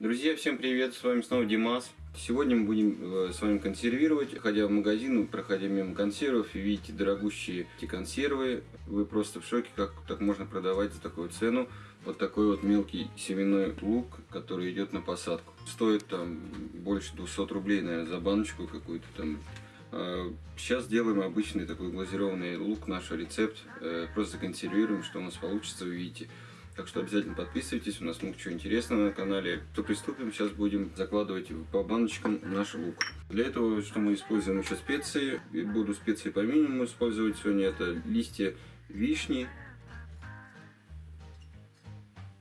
Друзья, всем привет, с вами снова Димас. Сегодня мы будем э, с вами консервировать. Ходя в магазин, проходя мимо консервов, и видите дорогущие эти консервы. Вы просто в шоке, как так можно продавать за такую цену. Вот такой вот мелкий семенной лук, который идет на посадку. Стоит там больше 200 рублей, наверное, за баночку какую-то там. А, Сейчас делаем обычный такой глазированный лук, наш рецепт. Э, Просто законсервируем, что у нас получится, вы видите. Так что обязательно подписывайтесь, у нас много чего интересного на канале. То приступим, сейчас будем закладывать по баночкам наш лук. Для этого, что мы используем еще специи, буду специи по минимуму использовать сегодня, это листья вишни.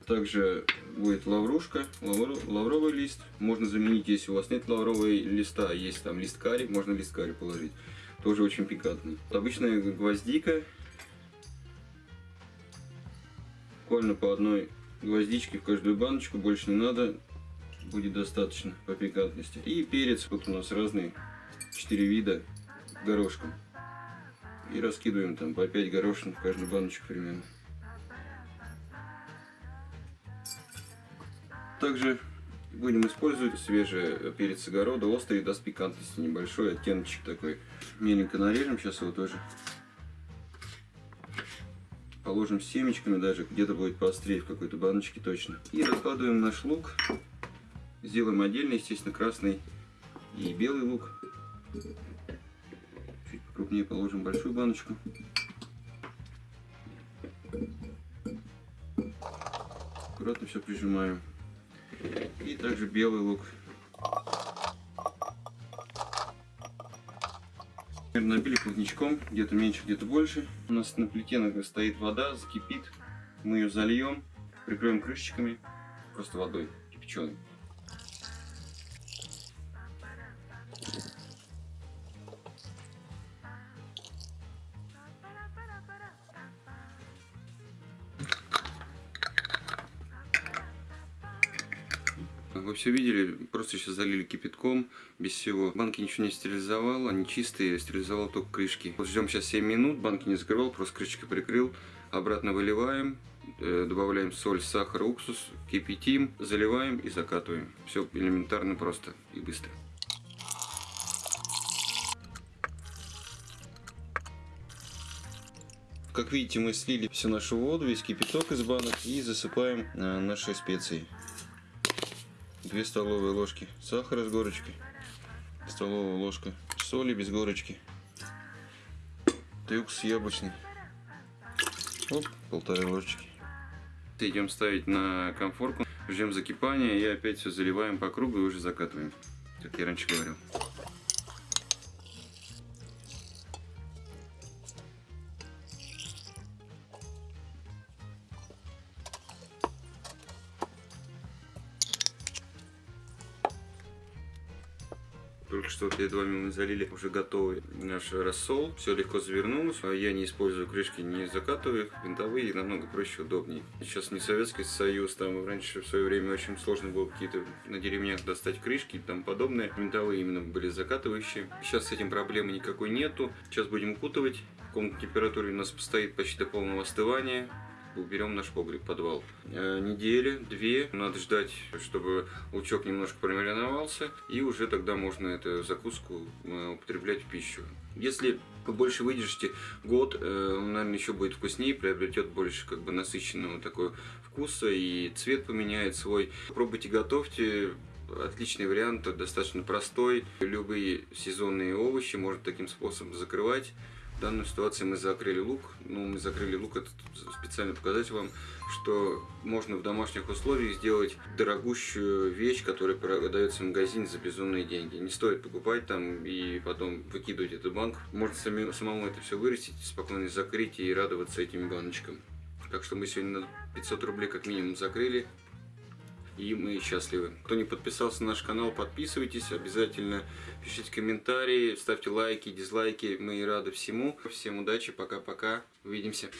Также будет лаврушка, лавр- лавровый лист. Можно заменить, если у вас нет лаврового листа, есть там лист карри, можно лист карри положить. Тоже очень пикантный. Обычная гвоздика, буквально по одной гвоздичке в каждую баночку, больше не надо, будет достаточно по пикантности. И перец, вот у нас разные, 4 вида горошком. И раскидываем там по 5 горошин в каждую баночку примерно. Также будем использовать свежий перец огорода, острый, даст пикантности, небольшой оттеночек такой. Меленько нарежем, сейчас его тоже положим семечками даже, где-то будет поострее в какой-то баночке точно. И раскладываем наш лук. Сделаем отдельно, естественно, красный и белый лук. Чуть покрупнее положим большую баночку. Аккуратно все прижимаем. И также белый лук. Набили плотничком, где-то меньше, где-то больше. У нас на плите стоит вода, закипит. Мы ее зальем, прикроем крышечками, просто водой кипяченой. Вы все видели, просто сейчас залили кипятком, без всего. Банки ничего не стерилизовал, они чистые, стерилизовал только крышки. Вот ждем сейчас 7 минут, банки не закрывал, просто крышечкой прикрыл. Обратно выливаем, э, добавляем соль, сахар, уксус, кипятим, заливаем и закатываем. Все элементарно просто и быстро. Как видите, мы слили всю нашу воду, весь кипяток из банок и засыпаем э, наши специи. 2 столовые ложки сахара с горочкой, столовая ложка соли без горочки, трюкс яблочный, Оп, полторы ложечки. Идем ставить на конфорку, ждем закипания и опять все заливаем по кругу и уже закатываем, как я раньше говорил. Только что перед вами мы залили уже готовый наш рассол. Все легко завернулось. А Я не использую крышки, не закатываю их. Винтовые намного проще, удобнее. Сейчас не Советский Союз, там раньше в свое время очень сложно было какие-то на деревнях достать крышки и тому подобное. Винтовые именно были закатывающие. Сейчас с этим проблемы никакой нету. Сейчас будем укутывать. Комнатной температуре у нас постоит почти до полного остывания уберем наш погреб, подвал. Э, недели, две, надо ждать, чтобы лучок немножко промариновался, и уже тогда можно эту закуску э, употреблять в пищу. Если больше выдержите год, э, он, наверное, еще будет вкуснее, приобретет больше как бы насыщенного такого вкуса, и цвет поменяет свой. Пробуйте, готовьте, Отличный вариант, достаточно простой. Любые сезонные овощи можно таким способом закрывать. В данной ситуации мы закрыли лук. Ну, мы закрыли лук, это специально показать вам, что можно в домашних условиях сделать дорогущую вещь, которая продается в магазине за безумные деньги. Не стоит покупать там и потом выкидывать эту банку. Можно сами, самому это все вырастить, спокойно закрыть и радоваться этим баночкам. Так что мы сегодня на 500 рублей как минимум закрыли и мы счастливы. Кто не подписался на наш канал, подписывайтесь, обязательно пишите комментарии, ставьте лайки, дизлайки, мы рады всему. Всем удачи, пока-пока, увидимся.